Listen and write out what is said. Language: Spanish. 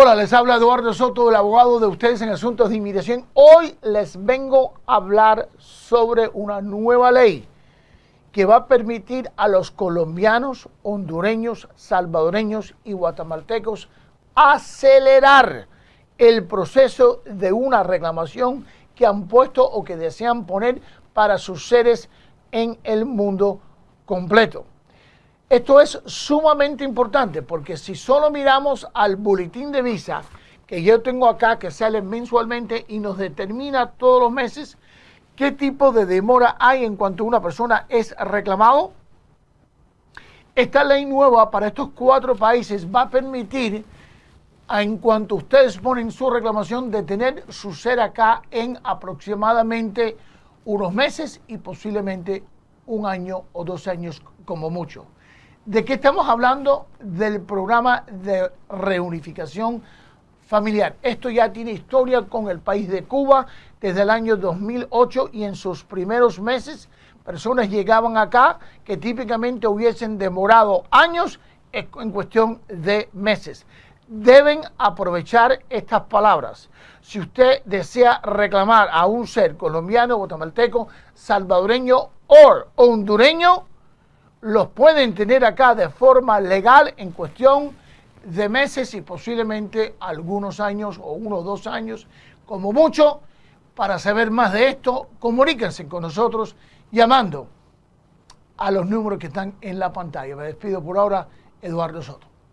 Hola, les habla Eduardo Soto, el abogado de ustedes en asuntos de inmigración. Hoy les vengo a hablar sobre una nueva ley que va a permitir a los colombianos, hondureños, salvadoreños y guatemaltecos acelerar el proceso de una reclamación que han puesto o que desean poner para sus seres en el mundo completo. Esto es sumamente importante porque si solo miramos al boletín de visa que yo tengo acá, que sale mensualmente y nos determina todos los meses qué tipo de demora hay en cuanto una persona es reclamado, esta ley nueva para estos cuatro países va a permitir, en cuanto ustedes ponen su reclamación, de tener su ser acá en aproximadamente unos meses y posiblemente un año o dos años como mucho. ¿De qué estamos hablando? Del programa de reunificación familiar. Esto ya tiene historia con el país de Cuba desde el año 2008 y en sus primeros meses personas llegaban acá que típicamente hubiesen demorado años en cuestión de meses. Deben aprovechar estas palabras. Si usted desea reclamar a un ser colombiano, guatemalteco, salvadoreño o hondureño, los pueden tener acá de forma legal en cuestión de meses y posiblemente algunos años o unos dos años como mucho. Para saber más de esto, comuníquense con nosotros llamando a los números que están en la pantalla. Me despido por ahora, Eduardo Soto.